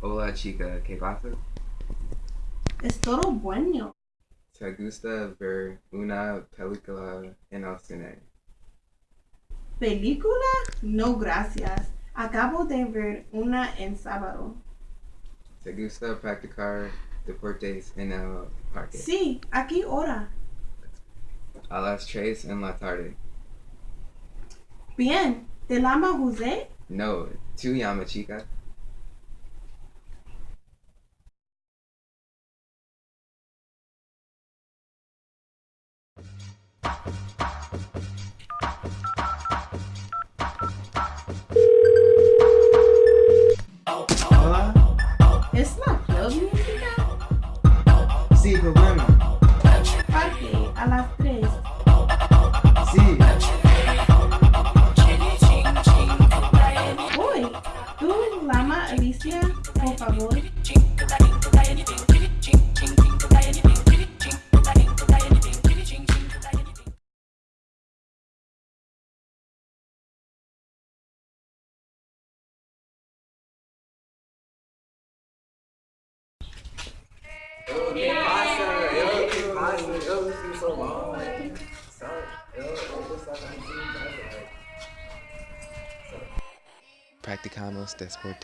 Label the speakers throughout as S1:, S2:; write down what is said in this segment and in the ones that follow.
S1: Hola chica, ¿qué pasa?
S2: Es todo bueno.
S1: ¿Te gusta ver una película en el cine?
S2: ¿Película? No, gracias. Acabo de ver una en sábado.
S1: ¿Te gusta practicar deportes en el parque?
S2: Sí, ¿a qué hora?
S1: A las tres en la tarde.
S2: Bien. ¿Te llama José?
S1: No, tú llama chica.
S3: Hola.
S2: ¿Es la club música?
S3: Sí, qué bueno.
S2: nas três.
S4: this is so long. Like, so, yo,
S1: Practicamos después.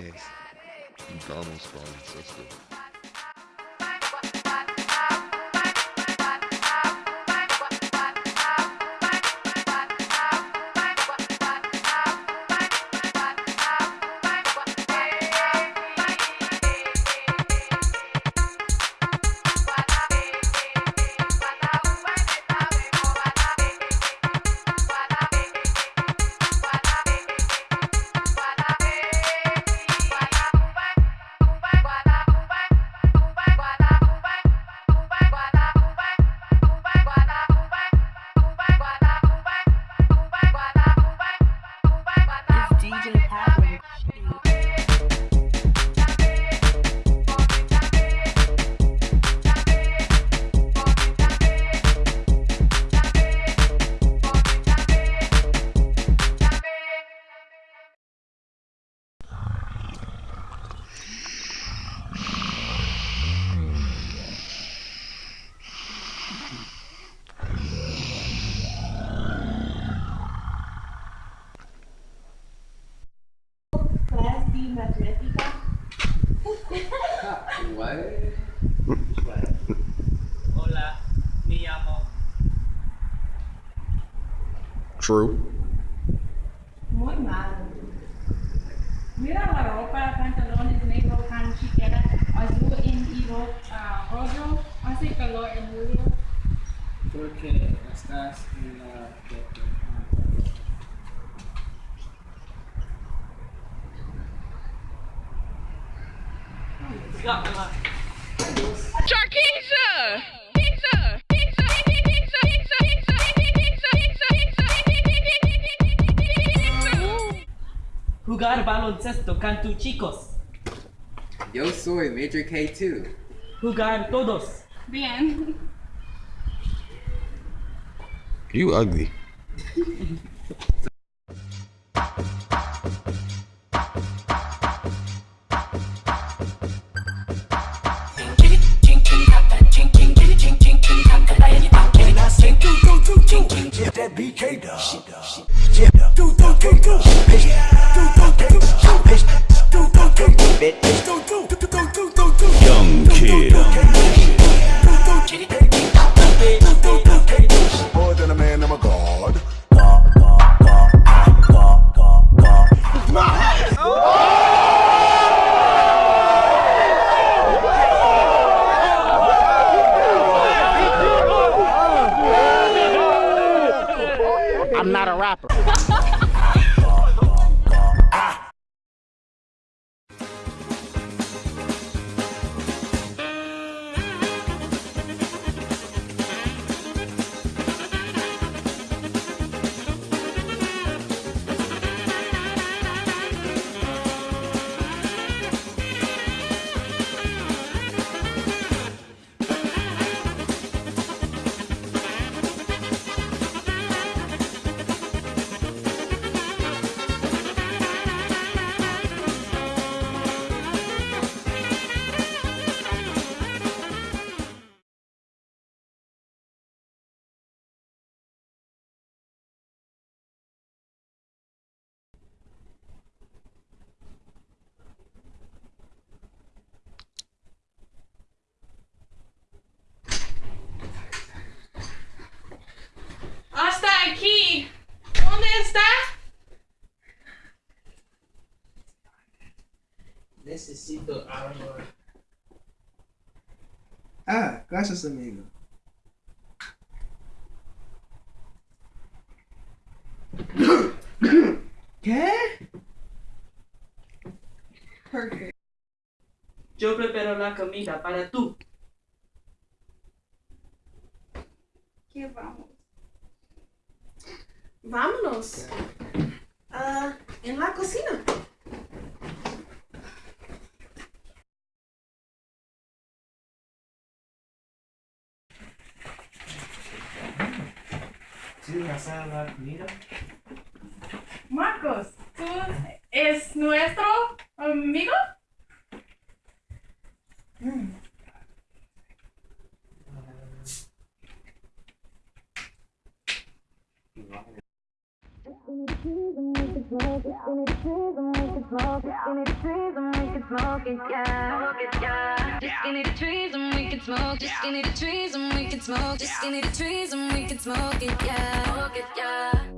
S5: Hola, me llamo.
S6: True.
S2: Muy mal.
S7: Mira la ropa, pantalones negros tan chiquera, azul ah, rojo, hace calor en julio.
S8: Porque estás en la.
S5: Charkeisha! Pizza! Pizza! Pizza! Pizza! Pizza! Pizza! Jugar baloncesto con tus chicos.
S1: Yo soy Major K2.
S5: Jugar todos. Bien.
S6: You ugly. Rapper.
S3: Gracias, amigo. ¿Qué? Perfect.
S5: Yo preparo la comida para tú. ¿Qué vamos?
S2: Vámonos. Ah, en la cocina.
S7: Marcos, ¿tú es nuestro amigo?
S3: Just give me the
S9: trees and we can smoke it. In the trees and the trees and we can smoke it. Yeah. Just give me the trees and we can smoke. Just in the trees and we can smoke. Just in the trees and we can Smoke it,
S10: yeah.